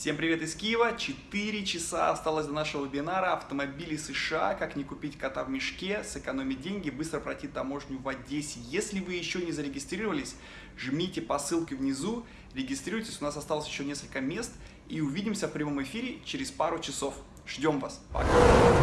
Всем привет из Киева! 4 часа осталось до нашего вебинара «Автомобили США. Как не купить кота в мешке, сэкономить деньги, быстро пройти таможню в Одессе». Если вы еще не зарегистрировались, жмите по ссылке внизу, регистрируйтесь, у нас осталось еще несколько мест, и увидимся в прямом эфире через пару часов. Ждем вас! Пока!